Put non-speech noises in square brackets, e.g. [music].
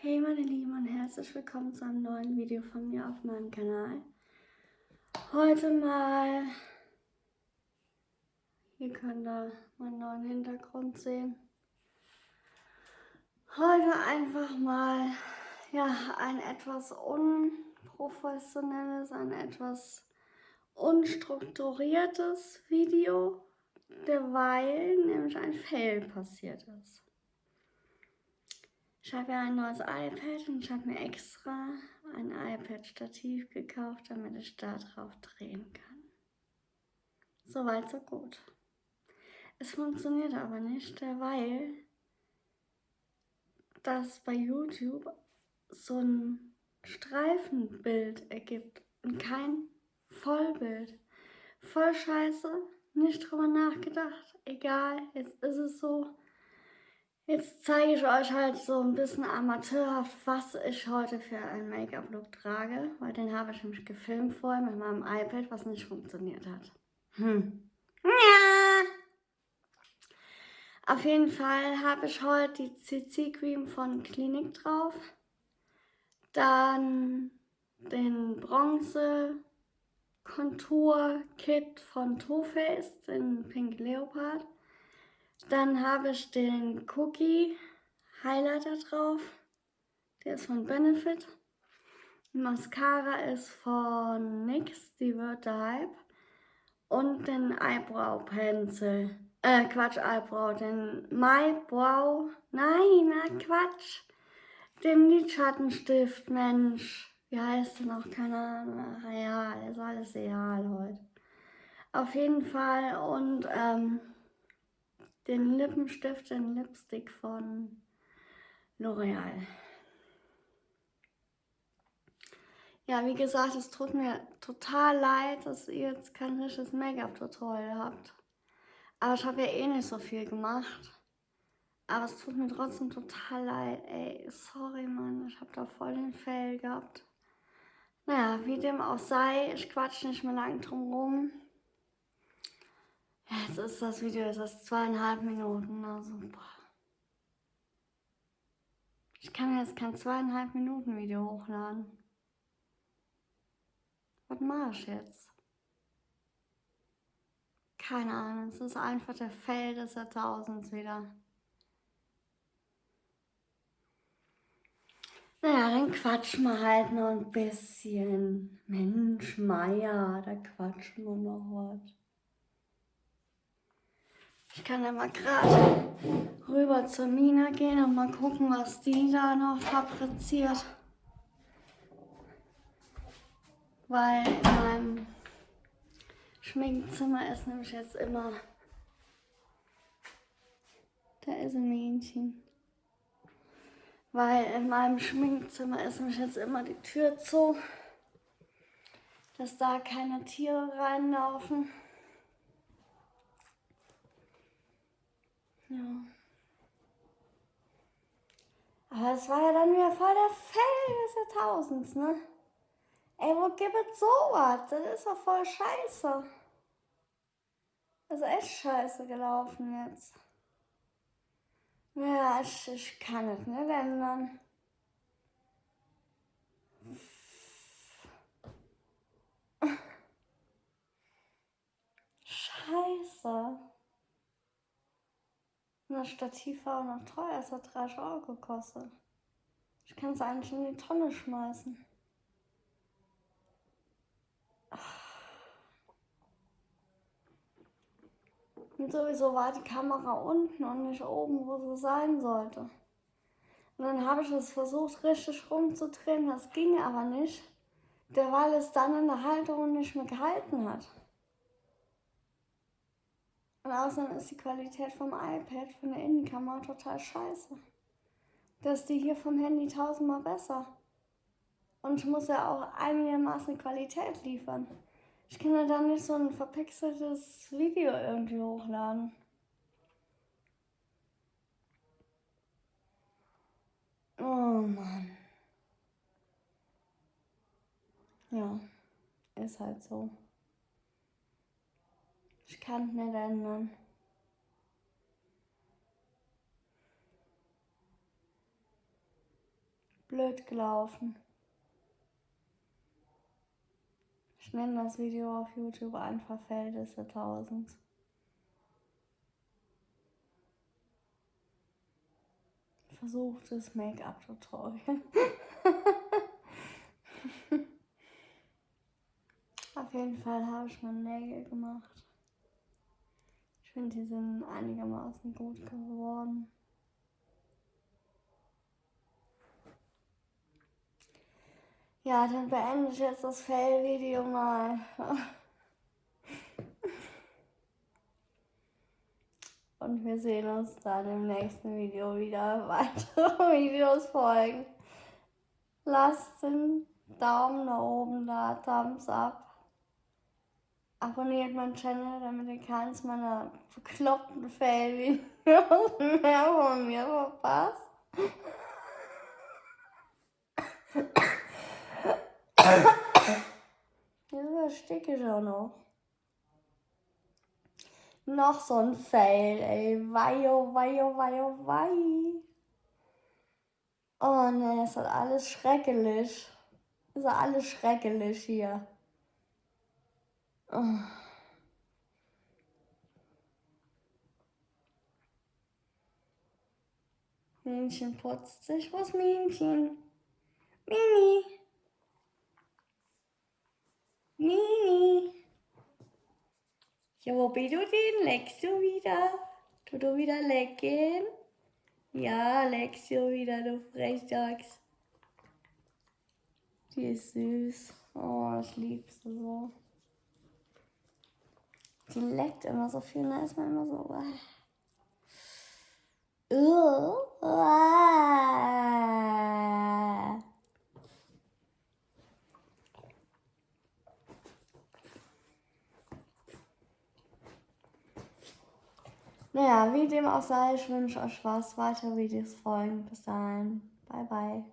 Hey meine Lieben und herzlich willkommen zu einem neuen Video von mir auf meinem Kanal. Heute mal, hier könnt ihr meinen neuen Hintergrund sehen. Heute einfach mal, ja, ein etwas unprofessionelles, ein etwas unstrukturiertes Video, derweil nämlich ein Fail passiert ist. Ich habe ja ein neues iPad und ich habe mir extra ein iPad-Stativ gekauft, damit ich da drauf drehen kann. Soweit, so gut. Es funktioniert aber nicht, weil das bei YouTube so ein Streifenbild ergibt und kein Vollbild. Voll scheiße, nicht drüber nachgedacht. Egal, jetzt ist es so. Jetzt zeige ich euch halt so ein bisschen amateurhaft, was ich heute für einen Make-up-Look trage, weil den habe ich nämlich gefilmt vorher mit meinem iPad, was nicht funktioniert hat. Hm. Ja. Auf jeden Fall habe ich heute die CC Cream von Clinique drauf, dann den Bronze Contour Kit von Too Faced in Pink Leopard dann habe ich den Cookie Highlighter drauf. Der ist von Benefit. Die Mascara ist von NYX, die wird der Hype. Und den Eyebrow Pencil. Äh, Quatsch, Eyebrow. Den My Brow. Nein, na Quatsch. Den Lidschattenstift, Mensch. Wie heißt der noch? Keine Ahnung. Real, ist alles real heute. Auf jeden Fall. Und, ähm, den Lippenstift, den Lipstick von L'Oreal. Ja, wie gesagt, es tut mir total leid, dass ihr jetzt kein richtiges Make-up-Tutorial habt. Aber ich habe ja eh nicht so viel gemacht. Aber es tut mir trotzdem total leid. Ey, sorry, Mann, ich habe da voll den Fail gehabt. Naja, wie dem auch sei, ich quatsch nicht mehr lang drum rum. Jetzt ist das Video, jetzt ist zweieinhalb Minuten, also boah. Ich kann jetzt kein zweieinhalb Minuten Video hochladen. Was mache ich jetzt? Keine Ahnung, es ist einfach der Fail des Jahrtausends wieder. Naja, dann quatschen wir halt noch ein bisschen. Mensch, Meier, da quatschen wir noch was. Ich kann ja mal gerade rüber zur Mina gehen und mal gucken, was die da noch fabriziert. Weil in meinem Schminkzimmer ist nämlich jetzt immer... Da ist ein Mädchen. Weil in meinem Schminkzimmer ist nämlich jetzt immer die Tür zu, dass da keine Tiere reinlaufen. Ja. Aber es war ja dann wieder voll der Fell des Jahrtausends, ne? Ey, wo gibt es sowas? Das ist doch voll scheiße. Das ist echt scheiße gelaufen jetzt. Ja, ich, ich kann es nicht ändern. [laughs] Scheiße. Das Stativ war auch noch teuer. Es hat 30 Euro gekostet. Ich kann es eigentlich in die Tonne schmeißen. Und sowieso war die Kamera unten und nicht oben, wo sie sein sollte. Und dann habe ich es versucht, richtig rumzudrehen. Das ging aber nicht, weil es dann in der Halterung nicht mehr gehalten hat. Und außerdem ist die Qualität vom iPad, von der Innenkamera, total scheiße. Das ist die hier vom Handy tausendmal besser. Und muss ja auch einigermaßen Qualität liefern. Ich kann ja dann nicht so ein verpixeltes Video irgendwie hochladen. Oh Mann. Ja, ist halt so. Kann es nicht ändern. blöd gelaufen. Ich nenne das Video auf YouTube einfach Feldisse 1000. Versuchtes Make-up-Tutorial. [laughs] auf jeden Fall habe ich meine Nägel gemacht. Finde, die sind einigermaßen gut geworden. Ja, dann beende ich jetzt das Fail-Video mal. [laughs] Und wir sehen uns dann im nächsten Video wieder. [laughs] Weitere Videos folgen. Lasst den Daumen nach oben da, Thumbs up. Abonniert meinen Channel, damit ihr keins meiner bekloppten Fail-Videos [laughs] mehr von mir verpasst. Jetzt ersticke ich auch noch. Noch so ein Fail, ey. Wei, oh, wei, oh, wei, oh, wei. Oh ne, ist alles schrecklich. Ist alles schrecklich hier. Oh. Männchen putzt sich. Was Männchen? Mimi. Mini. Ja, wo bist du denn? Leckst du wieder? Tu du wieder lecken? Ja, leckst du wieder, du Frechdachs. Die ist süß. Oh, ich liebe sie so. Die leckt immer so viel, da ist man immer so. Naja, wie dem auch sei, ich wünsche euch was. Weitere Videos folgen. Bis dahin. Bye, bye.